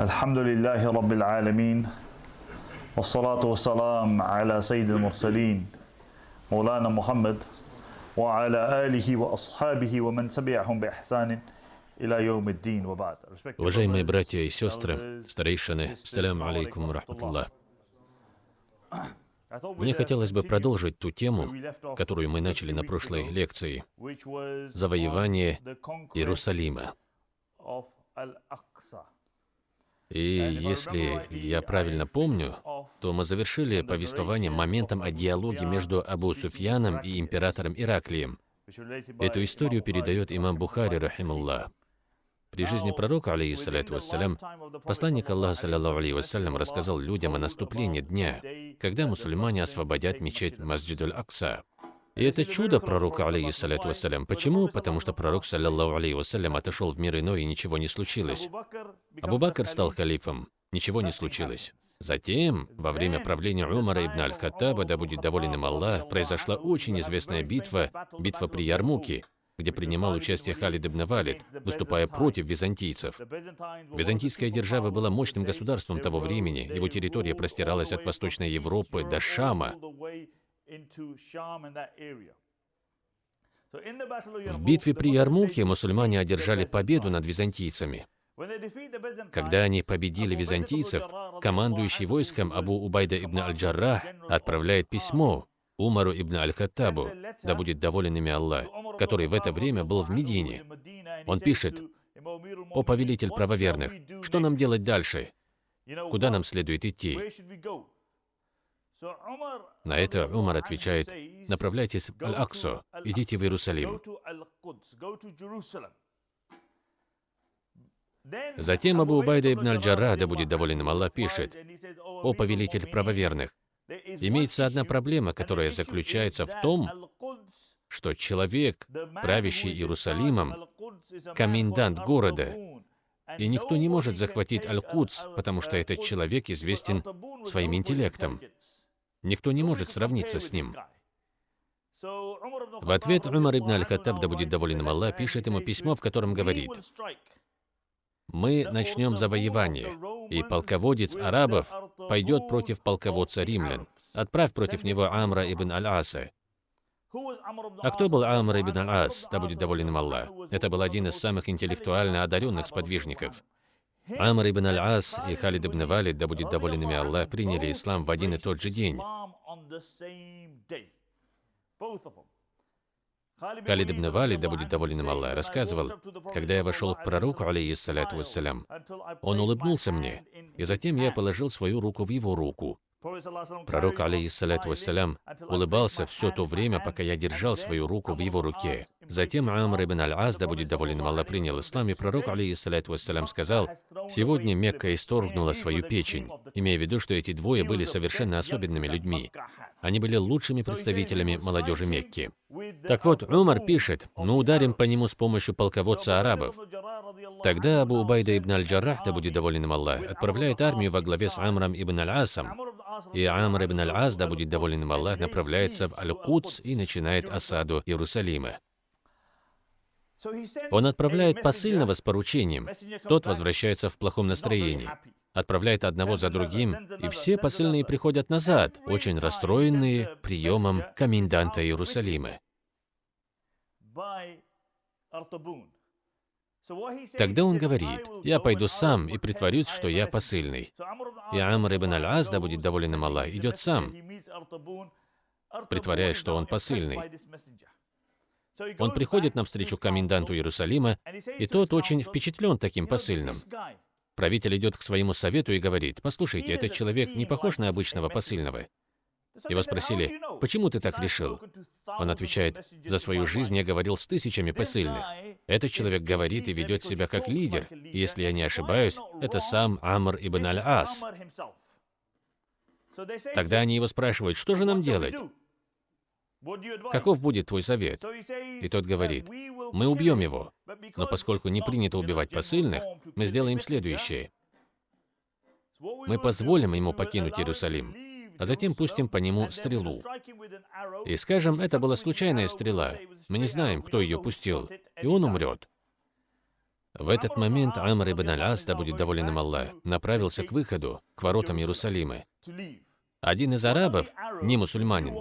الحمد لله رب العالمين والصلاة والسلام على سيد المرسلين مولانا محمد وعلى آله وأصحابه ومن تبعهم بإحسان إلى يوم الدين وبعد Уважаемые братья и сестры, старейшины, салям алейкум рахматуллах. Мне хотелось бы продолжить ту тему, которую мы начали на прошлой лекции – завоевание Иерусалима. И если я правильно помню, то мы завершили повествование моментом о диалоге между Абу Суфьяном и императором Ираклием. Эту историю передает имам Бухари, рахимуллах. При жизни пророка, алейхиссалату вассалям, посланник Аллаха, саллиллаху алейхи вассалям, рассказал людям о наступлении дня, когда мусульмане освободят мечеть Масджидуль Акса. И это чудо пророка, алейхиссалату вассалям. Почему? Потому что пророк, саллиллаху алейхи вассалям, отошел в мир иной, и ничего не случилось. Абу Бакр стал халифом, ничего не случилось. Затем, во время правления Умара ибн Аль-Хаттаба, да будет доволен им Аллах, произошла очень известная битва, битва при Ярмуке, где принимал участие Халид ибн Валид, выступая против византийцев. Византийская держава была мощным государством того времени, его территория простиралась от Восточной Европы до Шама. В битве при Ярмуке мусульмане одержали победу над византийцами. Когда они победили византийцев, командующий войском Абу Убайда ибн Аль-Джаррах отправляет письмо Умару ибн Аль-Хаттабу, да будет доволен ими Аллах, который в это время был в Медине. Он пишет, «О повелитель правоверных, что нам делать дальше? Куда нам следует идти?» На это Умар отвечает, «Направляйтесь в Аль-Аксу, идите в Иерусалим». Затем Абу Убайда ибн Аль-Джарра, да будет доволен им Аллах, пишет, «О повелитель правоверных, имеется одна проблема, которая заключается в том, что человек, правящий Иерусалимом, комендант города, и никто не может захватить Аль-Кудс, потому что этот человек известен своим интеллектом. Никто не может сравниться с ним. В ответ Умар ибн Аль-Хаттаб, да будет доволен им Аллах, пишет ему письмо, в котором говорит, «Мы начнем завоевание, и полководец арабов пойдет против полководца римлян. Отправь против него Амра ибн Аль-Аса». А кто был Амр ибн Аль-Ас, да будет доволен им Аллах? Это был один из самых интеллектуально одаренных сподвижников. Амр ибн Аль-Ас и Халид ибн Валид, да будет доволен ими Аллах, приняли ислам в один и тот же день. Халид ибн Валид, да будет доволен им Аллах, рассказывал, когда я вошел к пророку, алейхиссаляту вассалям, он улыбнулся мне, и затем я положил свою руку в его руку. Пророк, алейхиссалату вассалям, улыбался все то время, пока я держал свою руку в его руке. Затем Амр ибн Аль-Аз, да будет доволен Аллах, принял ислам, и пророк, алейхиссалату вассалям, сказал, «Сегодня Мекка исторгнула свою печень», имея в виду, что эти двое были совершенно особенными людьми. Они были лучшими представителями молодежи Мекки. Так вот, Умар пишет, «Мы ударим по нему с помощью полководца арабов». Тогда Абу Убайда ибн Аль-Джаррах, да будет доволен им Аллах, отправляет армию во главе с Амром ибн Аль-Асом, и Амр ибн Аль-Аз, да будет доволен им Аллах, направляется в Аль-Кудс и начинает осаду Иерусалима. Он отправляет посыльного с поручением. Тот возвращается в плохом настроении. Отправляет одного за другим, и все посыльные приходят назад, очень расстроенные приемом коменданта Иерусалима. Тогда он говорит, «Я пойду сам и притворюсь, что я посыльный». И Амр ибн Аль-Аз, да будет доволен им Аллах, идет сам, притворяясь, что он посыльный. Он приходит навстречу коменданту Иерусалима, и тот очень впечатлен таким посыльным. Правитель идет к своему совету и говорит, «Послушайте, этот человек не похож на обычного посыльного. Его спросили, «Почему ты так решил?» Он отвечает, «За свою жизнь я говорил с тысячами посыльных. Этот человек говорит и ведет себя как лидер. И если я не ошибаюсь, это сам Амр ибн Аль-Ас». Тогда они его спрашивают, «Что же нам делать?» Каков будет твой совет? И тот говорит, мы убьем его, но поскольку не принято убивать посыльных, мы сделаем следующее. Мы позволим ему покинуть Иерусалим, а затем пустим по нему стрелу. И скажем, это была случайная стрела. Мы не знаем, кто ее пустил, и он умрет. В этот момент Амр ибн Аль-Ас, да будет доволен им Аллах, направился к выходу, к воротам Иерусалима. Один из арабов, не мусульманин,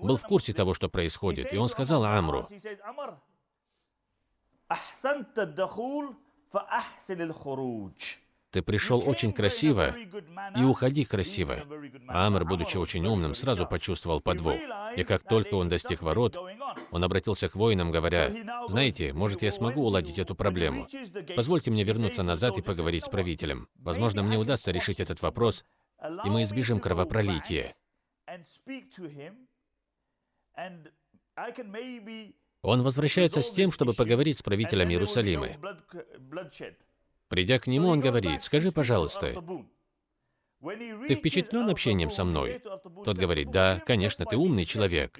был в курсе того, что происходит, и он сказал Амру, ты пришел очень красиво и уходи красиво. Амр, будучи очень умным, сразу почувствовал подвох. И как только он достиг ворот, он обратился к воинам, говоря, «Знаете, может, я смогу уладить эту проблему. Позвольте мне вернуться назад и поговорить с правителем. Возможно, мне удастся решить этот вопрос, и мы избежим кровопролития». Он возвращается с тем, чтобы поговорить с правителем Иерусалима. Придя к нему, он говорит, «Скажи, пожалуйста, ты впечатлен общением со мной?» Тот говорит, «Да, конечно, ты умный человек».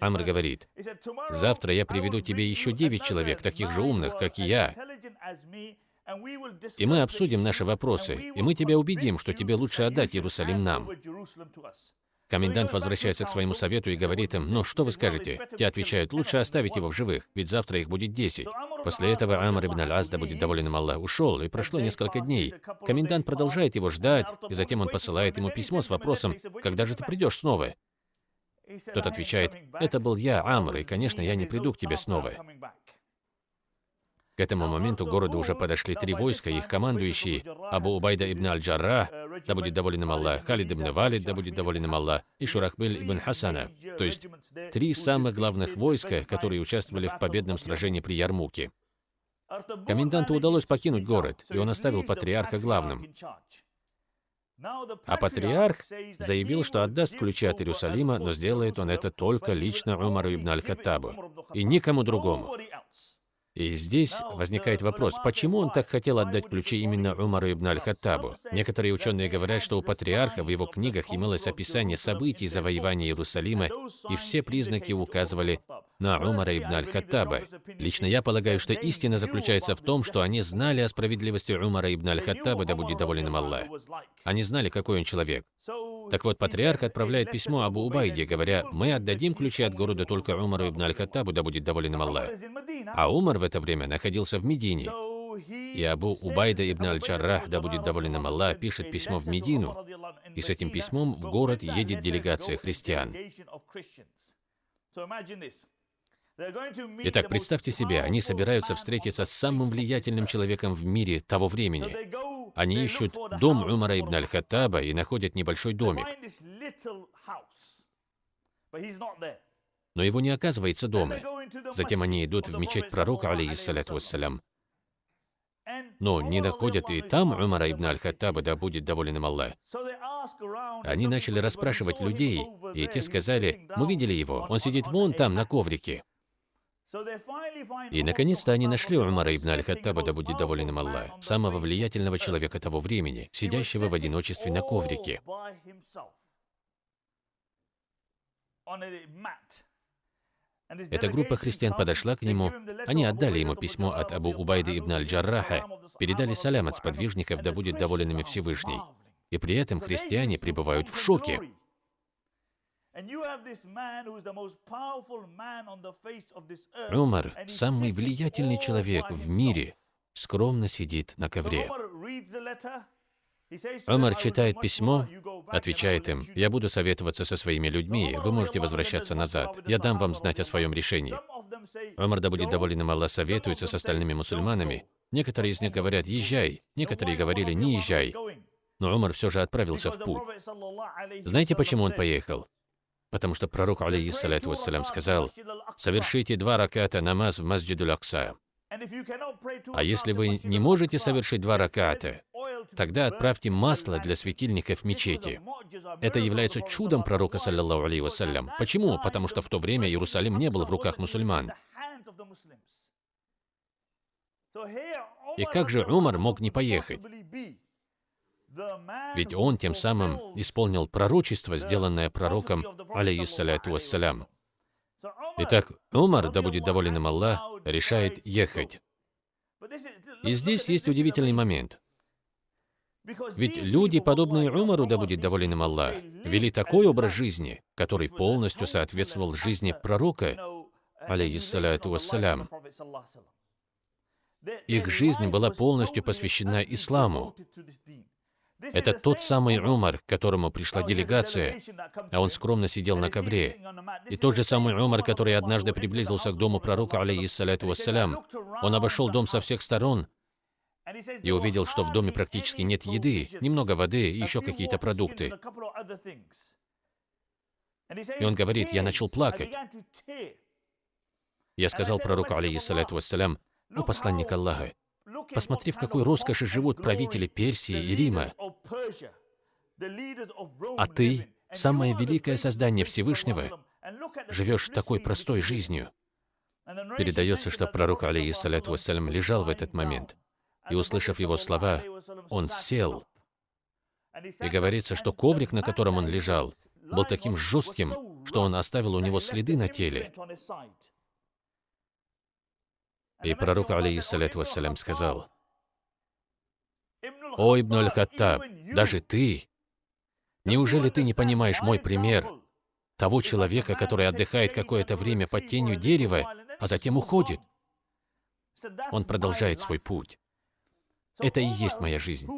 Амр говорит, «Завтра я приведу тебе еще девять человек, таких же умных, как и я, и мы обсудим наши вопросы, и мы тебя убедим, что тебе лучше отдать Иерусалим нам». Комендант возвращается к своему совету и говорит им, «Ну, что вы скажете?» Те отвечают, «Лучше оставить его в живых, ведь завтра их будет десять». После этого Амр ибн аль да будет доволен им Аллах, ушел, и прошло несколько дней. Комендант продолжает его ждать, и затем он посылает ему письмо с вопросом, «Когда же ты придешь снова?» Тот отвечает, «Это был я, Амр, и, конечно, я не приду к тебе снова». Этому моменту к городу уже подошли три войска, их командующие Абу Убайда ибн Аль-Джарра, да будет доволен им Аллах, Халид ибн Валид, да будет доволен им Аллах, и Шурахбиль ибн Хасана, то есть три самых главных войска, которые участвовали в победном сражении при Ярмуке. Коменданту удалось покинуть город, и он оставил патриарха главным. А патриарх заявил, что отдаст ключи от Иерусалима, но сделает он это только лично Умару ибн Аль-Хаттабу и никому другому. И здесь возникает вопрос, почему он так хотел отдать ключи именно Умару ибн аль-Хаттабу? Некоторые ученые говорят, что у патриарха в его книгах имелось описание событий завоевания Иерусалима, и все признаки указывали на Умара ибн аль-Хаттаба. Лично я полагаю, что истина заключается в том, что они знали о справедливости Умара ибн аль-Хаттаба, да будет доволен им Аллах. Они знали, какой он человек. Так вот, патриарх отправляет письмо Абу Убайде, говоря, «Мы отдадим ключи от города только Умару ибн аль-Хаттабу, да будет доволен им Аллах». А Умар в это время находился в Медине. И Абу Убайда ибн аль-Джаррах, да будет доволен им Аллах, пишет письмо в Медину, и с этим письмом в город едет делегация христиан. Итак, представьте себе, они собираются встретиться с самым влиятельным человеком в мире того времени. Они ищут дом Умара ибн аль-Хаттаба и находят небольшой домик. Но его не оказывается дома. Затем они идут в мечеть пророка, алейхиссалату вассалям. Но не находят и там Умара ибн аль-Хаттаба, да будет доволен им Аллах. Они начали расспрашивать людей, и те сказали, мы видели его, он сидит вон там, на коврике. И, наконец-то, они нашли Умара ибн аль-Хаттаба, да будет доволен им Аллах, самого влиятельного человека того времени, сидящего в одиночестве на коврике. Эта группа христиан подошла к нему, они отдали ему письмо от Абу Убайды ибн аль-Джарраха, передали салям от сподвижников, да будет доволен ими Всевышний. И при этом христиане пребывают в шоке. Умар, самый влиятельный человек в мире, скромно сидит на ковре. Умар читает письмо, отвечает им, «Я буду советоваться со своими людьми, вы можете возвращаться назад, я дам вам знать о своем решении». Умар, да будет доволен им Аллах, советуется с остальными мусульманами. Некоторые из них говорят «Езжай», некоторые говорили «Не езжай». Но Умар все же отправился в путь. Знаете, почему он поехал? Потому что пророк, алейхиссалату вассалям, сказал, «Совершите два раката намаз в Масджиду Акса». А если вы не можете совершить два раката, тогда отправьте масло для светильников в мечети. Это является чудом пророка, саллиллаху алейhi вассалям. Почему? Потому что в то время Иерусалим не был в руках мусульман. И как же Умар мог не поехать? Ведь он тем самым исполнил пророчество, сделанное пророком, алейхиссаляту вассалям. Итак, Умар, да будет доволен им Аллах, решает ехать. И здесь есть удивительный момент. Ведь люди, подобные Умару, да будет доволен им Аллах, вели такой образ жизни, который полностью соответствовал жизни пророка, алейхиссалату вассалям. Их жизнь была полностью посвящена исламу. Это тот самый Умар, к которому пришла делегация, а он скромно сидел на ковре. И тот же самый Умар, который однажды приблизился к дому пророка, алейхиссаляту вассалям. Он обошел дом со всех сторон и увидел, что в доме практически нет еды, немного воды и еще какие-то продукты. И он говорит, я начал плакать. Я сказал пророку, алейхиссалату вассалям, «О посланник Аллаха, посмотри, в какой роскоши живут правители Персии и Рима. А ты, самое великое создание Всевышнего, живешь такой простой жизнью». Передается, что пророк, алейхиссалату вассалям, лежал в этот момент. И, услышав его слова, он сел. И говорится, что коврик, на котором он лежал, был таким жестким, что он оставил у него следы на теле. И пророк, алейхиссалату вассалям, сказал, «О, Ибн Аль-Хаттаб, даже ты, неужели ты не понимаешь мой пример того человека, который отдыхает какое-то время под тенью дерева, а затем уходит? Он продолжает свой путь. Это и есть моя жизнь.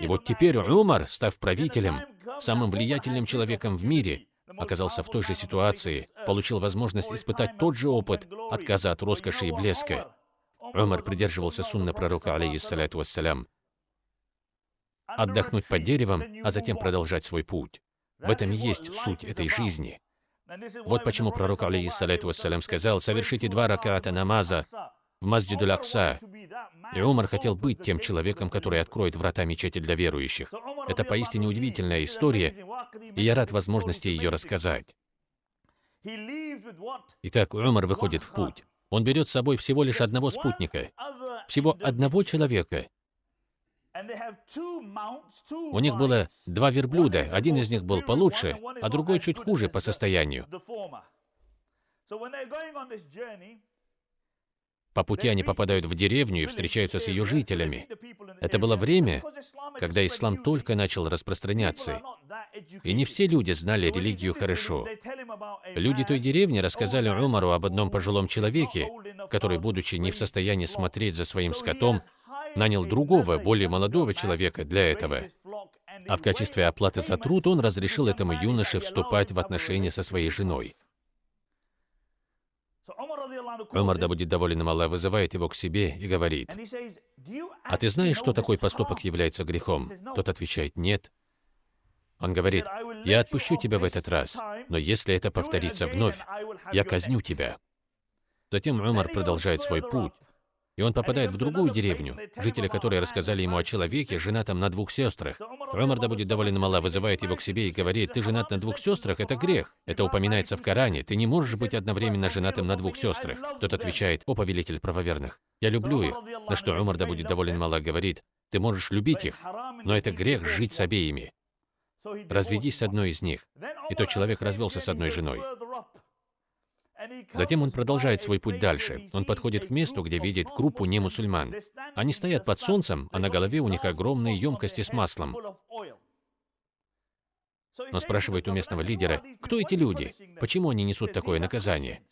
И вот теперь Умар, став правителем, самым влиятельным человеком в мире, оказался в той же ситуации, получил возможность испытать тот же опыт отказа от роскоши и блеска. Умар придерживался сунна пророка, алейхиссалату вассалям, отдохнуть под деревом, а затем продолжать свой путь. В этом и есть суть этой жизни. Вот почему пророк, алейхиссалату вассалям, сказал, «Совершите два раката намаза в Масджид Акса. И Умар хотел быть тем человеком, который откроет врата мечети для верующих. Это поистине удивительная история, и я рад возможности ее рассказать. Итак, Умар выходит в путь. Он берет с собой всего лишь одного спутника, всего одного человека. У них было два верблюда, один из них был получше, а другой чуть хуже по состоянию. По пути они попадают в деревню и встречаются с ее жителями. Это было время, когда ислам только начал распространяться. И не все люди знали религию хорошо. Люди той деревни рассказали Умару об одном пожилом человеке, который, будучи не в состоянии смотреть за своим скотом, нанял другого, более молодого человека для этого. А в качестве оплаты за труд он разрешил этому юноше вступать в отношения со своей женой. Умар, да будет доволен им Аллах, вызывает его к себе и говорит, «А ты знаешь, что такой поступок является грехом?» Тот отвечает, «Нет». Он говорит, «Я отпущу тебя в этот раз, но если это повторится вновь, я казню тебя». Затем Умар продолжает свой путь, и он попадает в другую деревню, жители которой рассказали ему о человеке, женатом на двух сестрах. Умар, да будет доволен Мала, вызывает его к себе и говорит, «Ты женат на двух сестрах? Это грех. Это упоминается в Коране. Ты не можешь быть одновременно женатым на двух сестрах». Тот отвечает, «О, повелитель правоверных, я люблю их». На что Умар, да будет доволен Мала, говорит, «Ты можешь любить их, но это грех жить с обеими. Разведись с одной из них». И тот человек развелся с одной женой. Затем он продолжает свой путь дальше. Он подходит к месту, где видит группу немусульман. Они стоят под солнцем, а на голове у них огромные емкости с маслом. Но спрашивает у местного лидера, кто эти люди? Почему они несут такое наказание?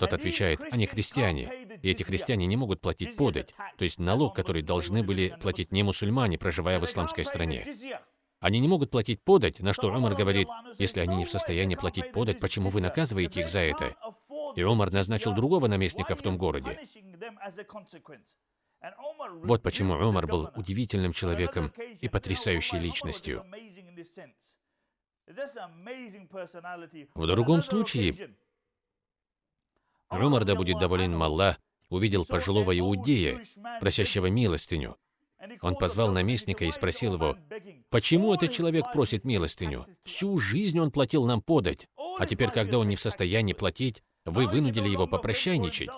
Тот отвечает, они христиане, и эти христиане не могут платить подать, то есть налог, который должны были платить не мусульмане, проживая в исламской стране. Они не могут платить подать, на что Умар говорит, если они не в состоянии платить подать, почему вы наказываете их за это? И Умар назначил другого наместника в том городе. Вот почему Умар был удивительным человеком и потрясающей личностью. В другом случае, Умар, да будет доволен Малла, увидел пожилого иудея, просящего милостыню. Он позвал наместника и спросил его, «Почему этот человек просит милостыню? Всю жизнь он платил нам подать, а теперь, когда он не в состоянии платить, вы вынудили его попрощайничать».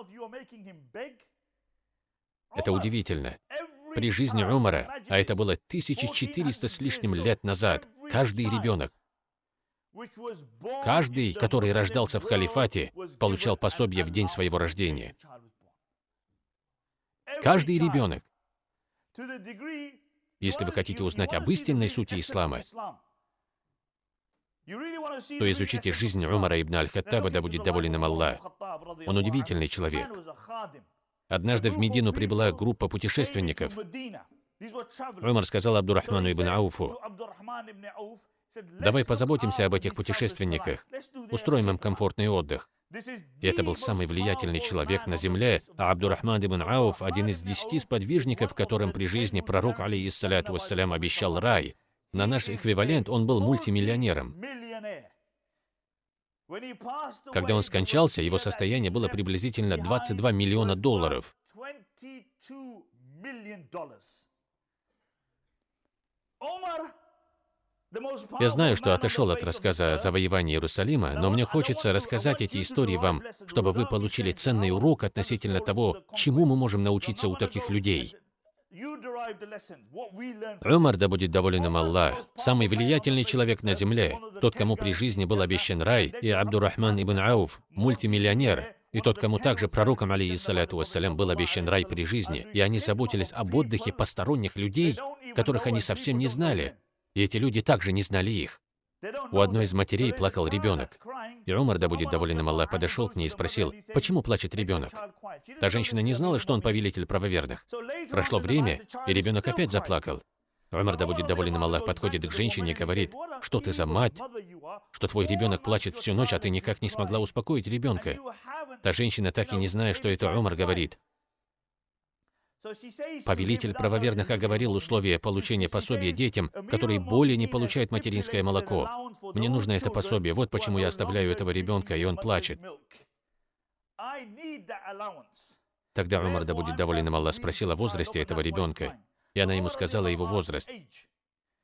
Это удивительно. При жизни Умара, а это было 1400 с лишним лет назад, каждый ребенок, каждый, который рождался в халифате, получал пособие в день своего рождения. Каждый ребенок. Если вы хотите узнать об истинной сути ислама, то изучите жизнь Умара ибн Аль-Хаттаба, да будет доволен им Аллах. Он удивительный человек. Однажды в Медину прибыла группа путешественников. Умар сказал Абдурахману ибн Ауфу, «Давай позаботимся об этих путешественниках, устроим им комфортный отдых». И это был самый влиятельный человек на земле, а Абдурахман ибн Ауф – один из десяти сподвижников, которым при жизни пророк, алейхиссаляту вассалям, обещал рай. На наш эквивалент он был мультимиллионером. Когда он скончался, его состояние было приблизительно 22 миллиона долларов. Я знаю, что отошел от рассказа о завоевании Иерусалима, но мне хочется рассказать эти истории вам, чтобы вы получили ценный урок относительно того, чему мы можем научиться у таких людей. Умар, да будет доволен им Аллах, самый влиятельный человек на земле, тот, кому при жизни был обещан рай, и Абдурахман ибн Ауф, мультимиллионер, и тот, кому также пророком, алейхиссаляту вассалям, был обещан рай при жизни, и они заботились об отдыхе посторонних людей, которых они совсем не знали, и эти люди также не знали их. У одной из матерей плакал ребенок. И Умар, да будет доволен им Аллах, подошел к ней и спросил, почему плачет ребенок? Та женщина не знала, что он повелитель правоверных. Прошло время, и ребенок опять заплакал. Умар, да будет доволен им Аллах, подходит к женщине и говорит, что ты за мать, что твой ребенок плачет всю ночь, а ты никак не смогла успокоить ребенка. Та женщина, так и не зная, что это Умар, говорит, Повелитель правоверных оговорил условия получения пособия детям, которые более не получают материнское молоко. Мне нужно это пособие, вот почему я оставляю этого ребенка, и он плачет. Тогда Умар, да будет доволен им Аллах, спросил о возрасте этого ребенка, и она ему сказала его возраст.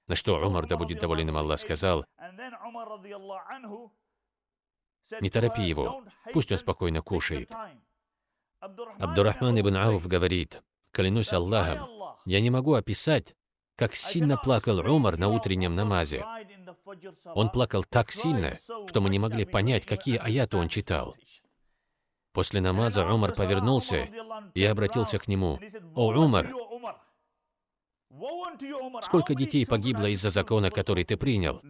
На что Умар, да будет доволен им Аллах, сказал, «Не торопи его, пусть он спокойно кушает». Абдурахман ибн Ауф говорит, Клянусь Аллахом, я не могу описать, как сильно плакал Умар на утреннем намазе. Он плакал так сильно, что мы не могли понять, какие аяты он читал. После намаза Умар повернулся и обратился к нему. «О, Умар, сколько детей погибло из-за закона, который ты принял?»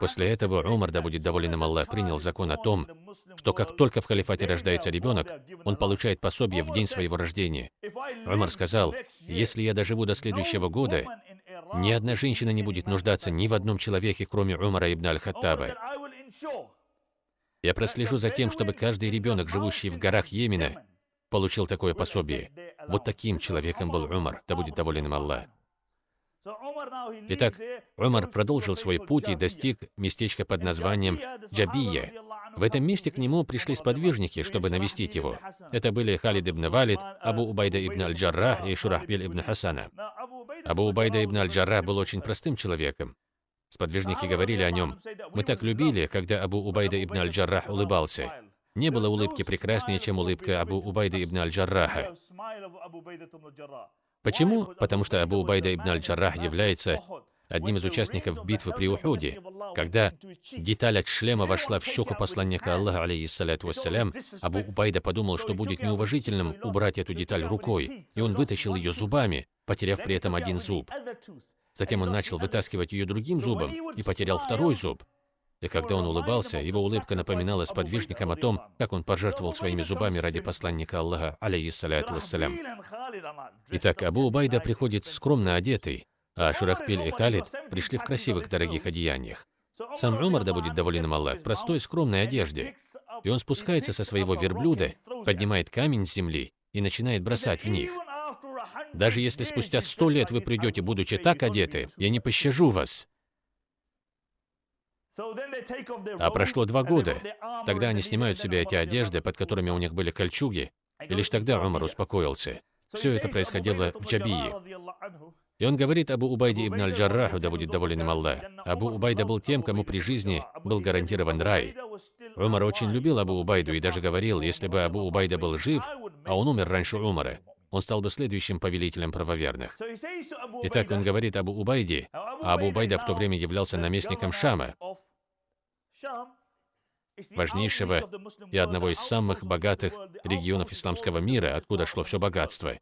После этого Умар, да будет доволен им Аллах, принял закон о том, что как только в халифате рождается ребенок, он получает пособие в день своего рождения. Умар сказал, если я доживу до следующего года, ни одна женщина не будет нуждаться ни в одном человеке, кроме Умара ибн Аль-Хаттаба. Я прослежу за тем, чтобы каждый ребенок, живущий в горах Йемена, получил такое пособие. Вот таким человеком был Умар, да будет доволен им Аллах. Итак, Умар продолжил свой путь и достиг местечка под названием Джабия. В этом месте к нему пришли сподвижники, чтобы навестить его. Это были Халид ибн Валид, Абу Убайда ибн Аль-Джаррах и Шурахбиль ибн Хасана. Абу Убайда ибн Аль-Джаррах был очень простым человеком. Сподвижники говорили о нем. Мы так любили, когда Абу Убайда ибн Аль-Джаррах улыбался. Не было улыбки прекраснее, чем улыбка Абу Убайда ибн Аль-Джарраха. Почему? Потому что Абу Убайда ибн Аль-Джаррах является одним из участников битвы при Ухуде. Когда деталь от шлема вошла в щеку посланника Аллаха, алейхиссаляту вассалям, Абу Убайда подумал, что будет неуважительным убрать эту деталь рукой, и он вытащил ее зубами, потеряв при этом один зуб. Затем он начал вытаскивать ее другим зубом и потерял второй зуб. И когда он улыбался, его улыбка напоминала сподвижникам о том, как он пожертвовал своими зубами ради посланника Аллаха, алейхиссаляту вассалям. Итак, Абу Убайда приходит скромно одетый, а Шурахпиль и Халид пришли в красивых дорогих одеяниях. Сам Умар, да будет доволен им Аллах, в простой скромной одежде. И он спускается со своего верблюда, поднимает камень с земли и начинает бросать в них. Даже если спустя сто лет вы придете, будучи так одеты, я не пощажу вас. А прошло два года. Тогда они снимают с себя эти одежды, под которыми у них были кольчуги, и лишь тогда Умар успокоился. Все это происходило в Джабии. И он говорит Абу Убайде ибн Аль-Джарраху, да будет доволен им Аллах. Абу Убайда был тем, кому при жизни был гарантирован рай. Умар очень любил Абу Убайду и даже говорил, если бы Абу Убайда был жив, а он умер раньше Умара, он стал бы следующим повелителем правоверных. Итак, он говорит Абу Убайде, а Абу Убайда в то время являлся наместником Шама, важнейшего и одного из самых богатых регионов исламского мира, откуда шло все богатство.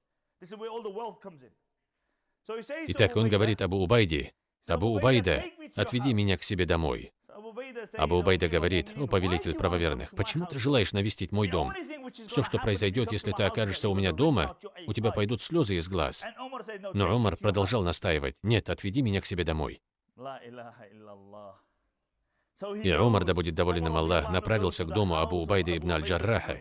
Итак, он говорит Абу Убайде, «Абу Убайда, отведи меня к себе домой». Абу Убайда говорит, «О, повелитель правоверных, почему ты желаешь навестить мой дом? Все, что произойдет, если ты окажешься у меня дома, у тебя пойдут слезы из глаз». Но Умар продолжал настаивать, «Нет, отведи меня к себе домой». И Умар, да будет доволен им Аллах, направился к дому Абу Убайда ибн Аль-Джарраха.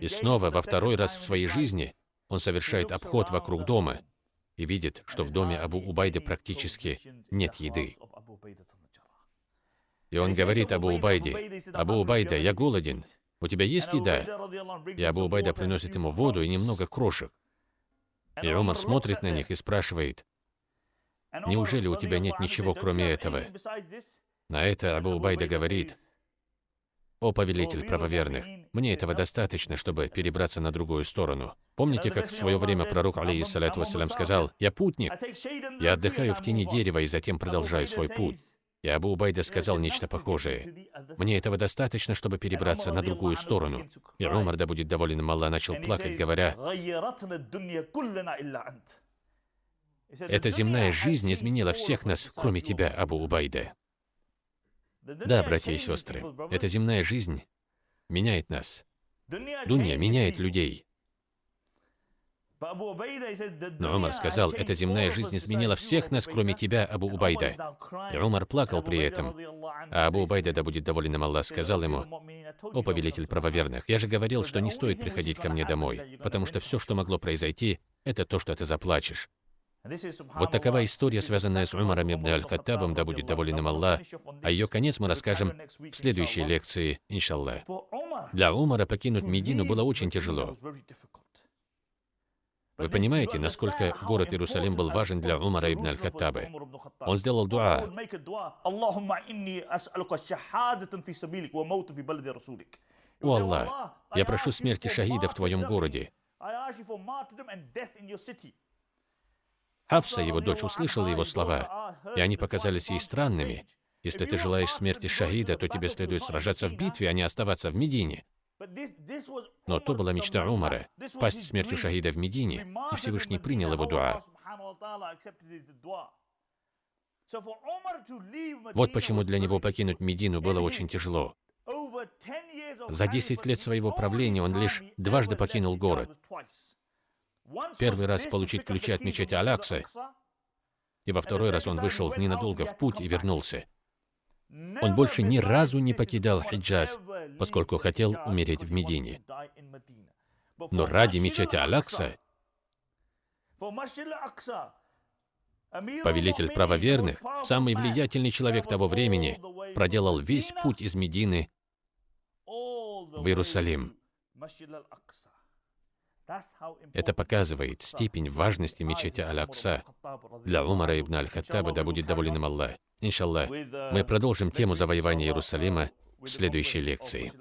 И снова, во второй раз в своей жизни, он совершает обход вокруг дома и видит, что в доме Абу Убайды практически нет еды. И он говорит Абу Убайде, «Абу Убайда, я голоден, у тебя есть еда?» И Абу Убайда приносит ему воду и немного крошек. И Умар смотрит на них и спрашивает, Неужели у тебя нет ничего, кроме этого? На это Абу Убайда говорит, «О, повелитель правоверных, мне этого достаточно, чтобы перебраться на другую сторону. Помните, как в свое время пророк, алейхиссалату вассалям, сказал, «Я путник, я отдыхаю в тени дерева и затем продолжаю свой путь». И Абу Убайда сказал нечто похожее. «Мне этого достаточно, чтобы перебраться на другую сторону». И Умар, да будет доволен им Аллах, начал плакать, говоря, эта земная жизнь изменила всех нас, кроме тебя, Абу Убайда. Да, братья и сестры, эта земная жизнь меняет нас. Дунья меняет людей. Но Умар сказал, эта земная жизнь изменила всех нас, кроме тебя, Абу Убайда. И Умар плакал при этом. А Абу Убайда, да будет доволен им Аллах, сказал ему, «О, повелитель правоверных, я же говорил, что не стоит приходить ко мне домой, потому что все, что могло произойти, это то, что ты заплачешь. Вот такова история, связанная с Умаром ибн Аль-Хаттабом, да будет доволен им Аллах, а ее конец мы расскажем в следующей лекции, иншаллах. Для Умара покинуть Медину было очень тяжело. Вы понимаете, насколько город Иерусалим был важен для Умара ибн Аль-Хаттаба? Он сделал дуа. «О Аллах, я прошу смерти шахида в Твоем городе. Хавса, его дочь, услышала его слова, и они показались ей странными. Если ты желаешь смерти шахида, то тебе следует сражаться в битве, а не оставаться в Медине. Но то была мечта Умара – пасть смертью шахида в Медине, и Всевышний принял его дуа. Вот почему для него покинуть Медину было очень тяжело. За 10 лет своего правления он лишь дважды покинул город. Первый раз получить ключи от мечети Алякса, и во второй раз он вышел ненадолго в путь и вернулся. Он больше ни разу не покидал Хиджаз, поскольку хотел умереть в Медине. Но ради мечети Алякса повелитель правоверных, самый влиятельный человек того времени, проделал весь путь из Медины в Иерусалим. Это показывает степень важности мечети Аль-Акса для Умара ибн Аль-Хаттаба, да будет доволен им Аллах. Иншаллах, мы продолжим тему завоевания Иерусалима в следующей лекции.